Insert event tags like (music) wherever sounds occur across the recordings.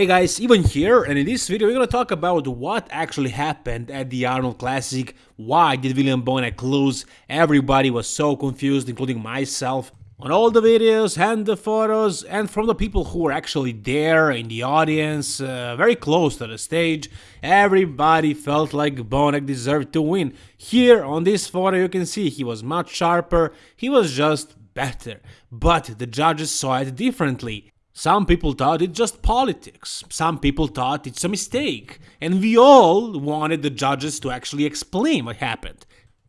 Hey guys, even here, and in this video we're gonna talk about what actually happened at the Arnold Classic, why did William Bonac lose, everybody was so confused, including myself, on all the videos and the photos, and from the people who were actually there in the audience, uh, very close to the stage, everybody felt like Bonac deserved to win. Here on this photo you can see he was much sharper, he was just better, but the judges saw it differently. Some people thought it's just politics, some people thought it's a mistake, and we all wanted the judges to actually explain what happened.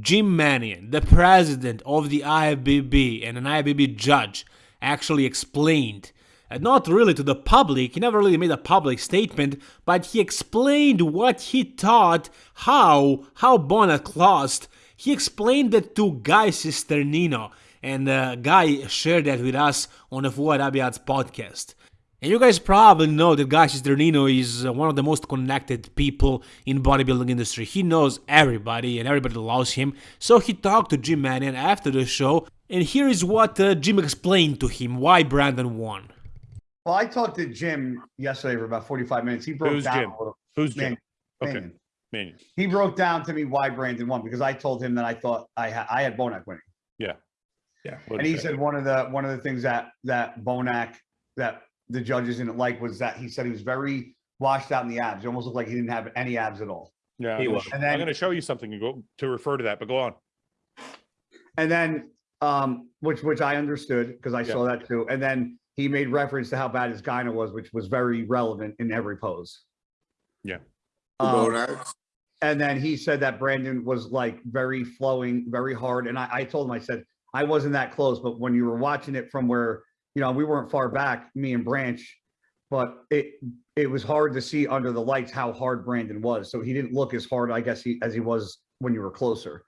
Jim Manion, the president of the IFBB and an IFBB judge, actually explained, uh, not really to the public, he never really made a public statement, but he explained what he thought, how, how Bonac lost. He explained that to Guy Cisternino, and uh, Guy shared that with us on the Fuad Abiad's podcast. And you guys probably know that Guy Cisternino is uh, one of the most connected people in bodybuilding industry. He knows everybody and everybody loves him. So he talked to Jim Manion after the show, and here is what uh, Jim explained to him why Brandon won. Well, I talked to Jim yesterday for about 45 minutes. He broke Who's down Jim? a little. Who's Jim? Man, Okay. Manion. Manion. He broke down to me why Brandon won because I told him that I thought I had I had Bonac winning. Yeah. Yeah. And he said one of the one of the things that that Bonac that the judges didn't like was that he said he was very washed out in the abs. It almost looked like he didn't have any abs at all. Yeah, He was. sh- And I'm gonna show you something and go to refer to that, but go on. And then um which which I understood because I Yeah. saw that too. And then he made reference to how bad his gyno was, which was very relevant in every pose. Yeah. Um, Bonac. and then he said that Brandon was like very flowing, very hard. And I, I told him, I said, I wasn't that close, but when you were watching it from where, you know, we weren't far back, me and Branch, but it it was hard to see under the lights how hard Brandon was. So he didn't look as hard, I guess, he, as he was when you were closer.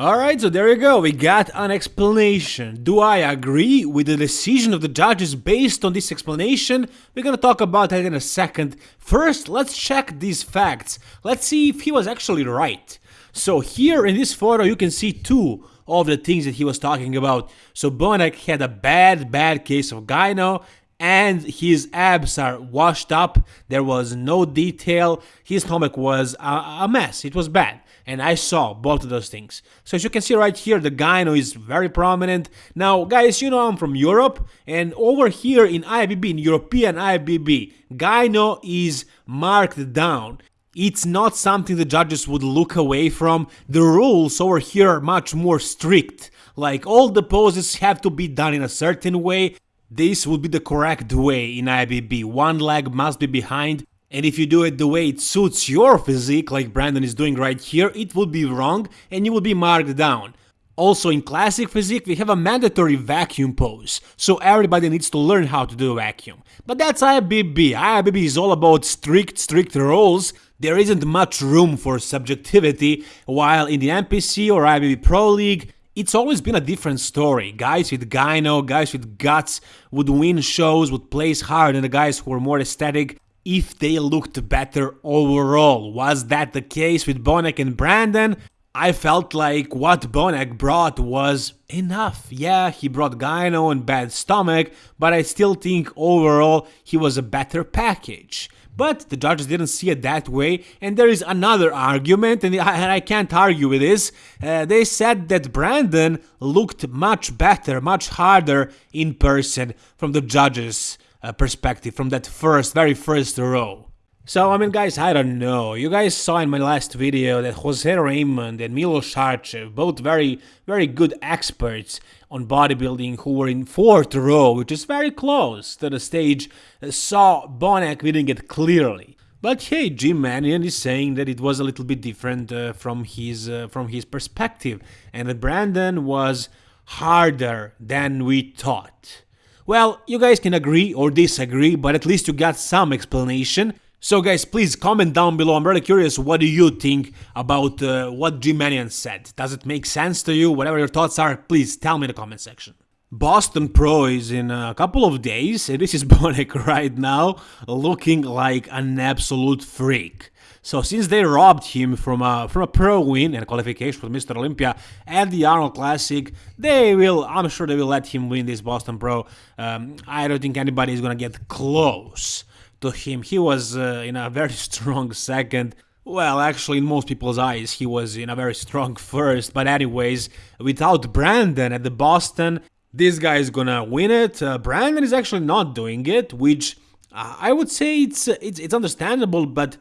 Alright, so there you go, we got an explanation. Do I agree with the decision of the judges based on this explanation? We're gonna talk about that in a second. First, let's check these facts. Let's see if he was actually right. So here in this photo you can see two of the things that he was talking about. So Bonac had a bad, bad case of gyno and his abs are washed up. There was no detail. His stomach was a, a mess. It was bad. And I saw both of those things. So as you can see right here, the gyno is very prominent. Now, guys, you know I'm from Europe, and over here in IFBB, in European IFBB, gyno is marked down. It's not something the judges would look away from. The rules over here are much more strict. Like all the poses have to be done in a certain way. This would be the correct way in IFBB. One leg must be behind, and if you do it the way it suits your physique, like Brandon is doing right here, it would be wrong and you will be marked down. Also in classic physique we have a mandatory vacuum pose, so everybody needs to learn how to do a vacuum. But that's IFBB, IFBB is all about strict, strict rules, there isn't much room for subjectivity, while in the NPC or IFBB Pro League, it's always been a different story. Guys with gyno, guys with guts would win shows, would place higher than the guys who were more aesthetic if they looked better overall. Was that the case with Bonac and Brandon? I felt like what Bonac brought was enough. Yeah, he brought gyno and bad stomach, but I still think overall he was a better package. But the judges didn't see it that way, and there is another argument, and I, and I can't argue with this. Uh, they said that Brandon looked much better, much harder in person from the judges' uh, perspective, from that first, very first row. So, I mean, guys, I don't know. You guys saw in my last video that Jose Raymond and Milos Sarcev, both very, very good experts on bodybuilding who were in fourth row, which is very close to the stage, saw Bonac winning it clearly. But hey, Jim Manion is saying that it was a little bit different uh, from his uh, from his perspective, and that Brandon was harder than we thought. Well, you guys can agree or disagree, but at least you got some explanation. So guys, please comment down below. I'm really curious what do you think about uh, what Jim Manion said. Does it make sense to you? Whatever your thoughts are, please tell me in the comment section. Boston Pro is in a couple of days, this is (laughs) Bonac right now, looking like an absolute freak. So since they robbed him from a from a pro win and qualification for Mr. Olympia at the Arnold Classic, they will. I'm sure they will let him win this Boston Pro. Um, I don't think anybody is gonna get close to him. He was uh, in a very (laughs) strong second. Well, actually, in most people's eyes, he was in a very strong first. But anyways, without Brandon at the Boston, this guy is gonna win it. Uh, Brandon is actually not doing it, which uh, I would say it's, it's it's understandable, but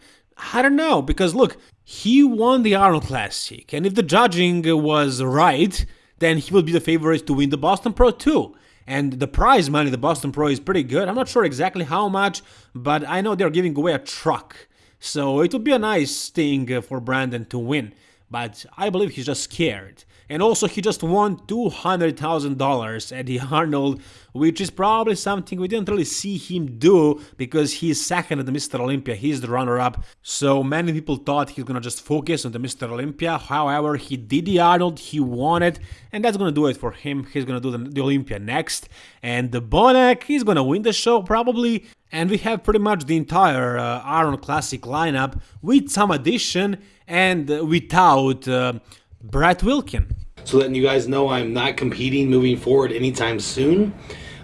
I don't know because look, he won the Arnold Classic, and if the judging was right, then he will be the favorite to win the Boston Pro too. And the prize money the Boston Pro is pretty good. I'm not sure exactly how much, but I know they're giving away a truck. So it would be a nice thing uh, for Brandon to win. But I believe he's just scared. And also, he just won $200,000 at the Arnold, which is probably something we didn't really see him do because he's second at the Mr. Olympia. He's the runner up. So many people thought he's gonna just focus on the Mr. Olympia. However, he did the Arnold, he won it, and that's gonna do it for him. He's gonna do the, the Olympia next. And the Bonac, he's gonna win the show probably. And we have pretty much the entire uh, Arnold Classic lineup with some addition and without. Uh, Brett Wilkin. So letting you guys know I'm not competing moving forward anytime soon.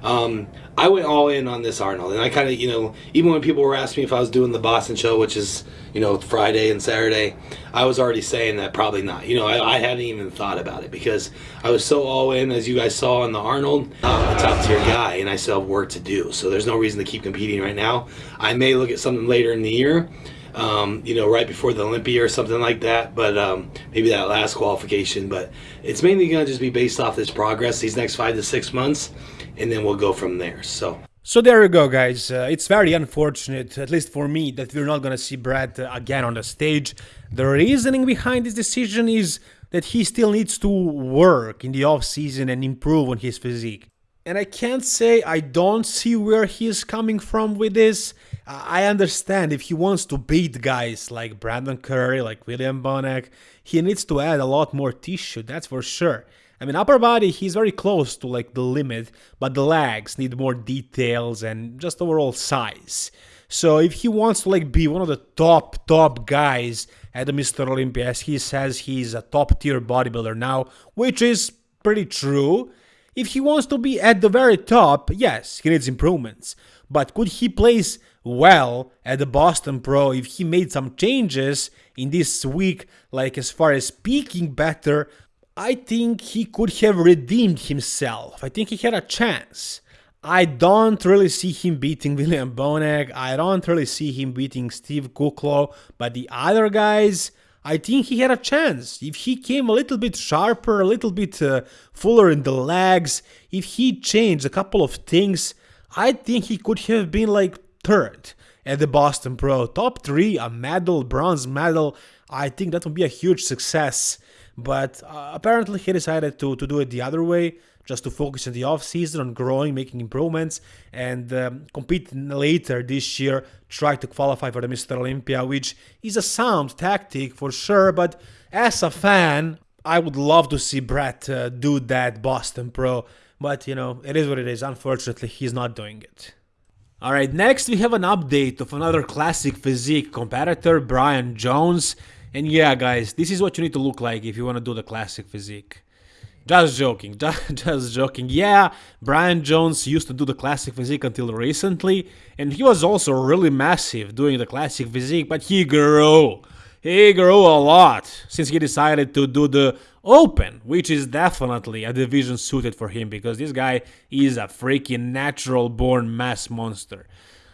Um, I went all in on this Arnold, and I kind of, you know, even when people were asking me if I was doing the Boston show, which is, you know, Friday and Saturday, I was already saying that probably not. You know, I, I hadn't even thought about it because I was so all in, as you guys saw on the Arnold. I'm a top tier guy, and I still have work to do, so there's no reason to keep competing right now. I may look at something later in the year um, you know, right before the Olympia or something like that. But um, maybe that last qualification. But it's mainly going to just be based off this progress these next five to six months, and then we'll go from there. So. So there you go, guys. Uh, it's very unfortunate, at least for me, that we're not gonna see Brad uh, again on the stage. The reasoning behind this decision is that he still needs to work in the off season and improve on his physique. And I can't say I don't see where he is coming from with this. I understand if he wants to beat guys like Brandon Curry, like William Bonac, he needs to add a lot more tissue, that's for sure. I mean, upper body, he's very close to like the limit, but the legs need more details and just overall size. So if he wants to like be one of the top top guys at the Mr. Olympia, as he says he's a top tier bodybuilder now, which is pretty true. If he wants to be at the very top, yes, he needs improvements. But could he place well at the Boston Pro if he made some changes in this week, like as far as speaking better? I think he could have redeemed himself. I think he had a chance. I don't really see him beating William Bonac. I don't really see him beating Steve Kuclo. But the other guys, I think he had a chance. If he came a little bit sharper, a little bit uh, fuller in the legs, if he changed a couple of things, I think he could have been like third at the Boston Pro. Top three, a medal, bronze medal. I think that would be a huge success. But uh, apparently he decided to, to do it the other way just to focus in the off season on growing, making improvements, and um, compete later this year. Try to qualify for the Mr. Olympia, which is a sound tactic for sure. But as a fan, I would love to see Brett uh, do that Boston Pro. But you know, it is what it is. Unfortunately, he's not doing it. Alright, next we have an update of another classic physique competitor, Brian Jones. And yeah, guys, this is what you need to look like if you want to do the classic physique. Just joking, (laughs) just, joking. Yeah, Brian Jones used to do the classic physique until recently, and he was also really massive doing the classic physique, but he grew. He grew a lot since he decided to do the open, which is definitely a division suited for him because this guy is a freaking natural born mass monster.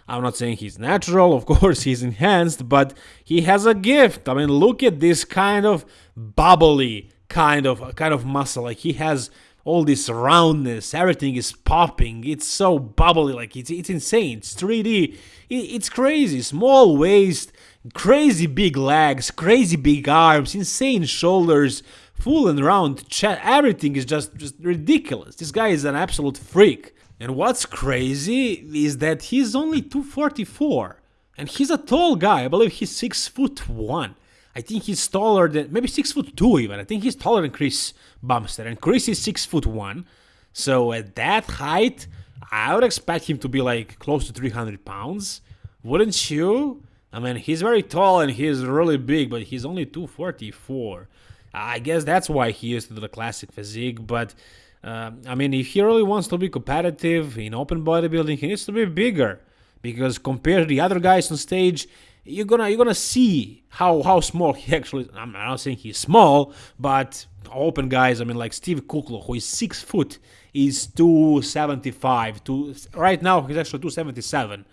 I'm not saying he's natural, (laughs) of course he's enhanced, but he has a gift. I mean, look at this kind of bubbly kind of kind of muscle. Like he has all this roundness, everything is popping. It's so bubbly, like it's it's insane. It's 3D. It, it's crazy. Small waist, crazy big legs, crazy big arms, insane shoulders, full and round chest. Everything is just just ridiculous. This guy is an absolute freak. And what's crazy is that he's only 244 and he's a tall guy. I believe he's 6 foot 1. I think he's taller than maybe six foot two even. I think he's taller than Chris Bumstead, and Chris is six foot one. So at that height, I would expect him to be like close to 300 pounds, wouldn't you? I mean, he's very tall and he's really big, but he's only 244. I guess that's why he used to do the classic physique. But uh, I mean, if he really wants to be competitive in open bodybuilding, he needs to be bigger because compared to the other guys on stage, you're gonna you're gonna see how how small he (laughs) actually. Is. I'm not saying he's small, but open guys. I mean, like Steve Kuclo, who is six foot, is 275. To right now, he's actually 277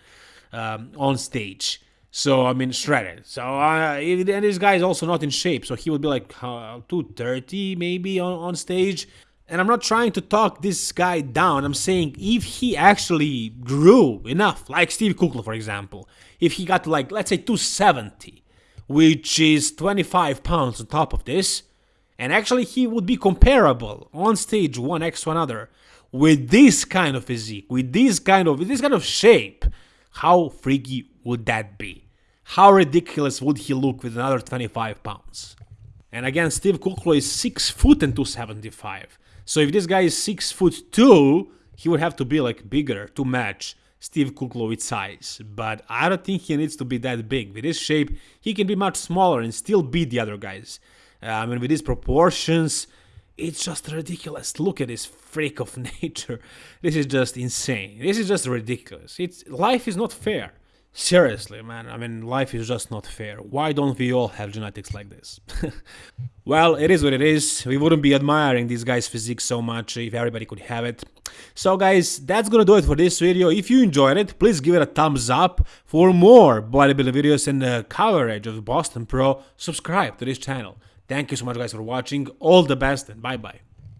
um, on stage. So I mean, shredded. So uh, and this guy is also not in shape. So he would be like uh, 230 maybe on, on stage. And I'm not trying to talk this guy down. I'm saying if he actually grew enough, like Steve Kuclo, for example, if he got like, let's say 270, which is 25 pounds on top of this, and actually he would be comparable on stage one next to another with this kind of physique, with this kind of, with this kind of shape, how freaky would that be? How ridiculous would he look with another 25 pounds? And again, Steve Kuclo is 6 foot and 275. So if this guy is 6 foot 2, he would have to be like bigger to match Steve Kuclo size. But I don't think he needs to be that big. With his shape, he can be much smaller and still beat the other guys. Uh, I mean, with his proportions, it's just ridiculous. Look at this freak of (laughs) nature. This is just insane. This is just ridiculous. It's life is not fair. Seriously, man. I mean, life is just not fair. Why don't we all have genetics like this? (laughs) well, it is what it is. We wouldn't be admiring this guy's physique so much if everybody could have it. So guys, that's gonna do it for this video. If you enjoyed it, please give it a thumbs up. For more bodybuilding videos and the coverage of Boston Pro, subscribe to this channel. Thank you so much guys for watching. All the best and bye bye.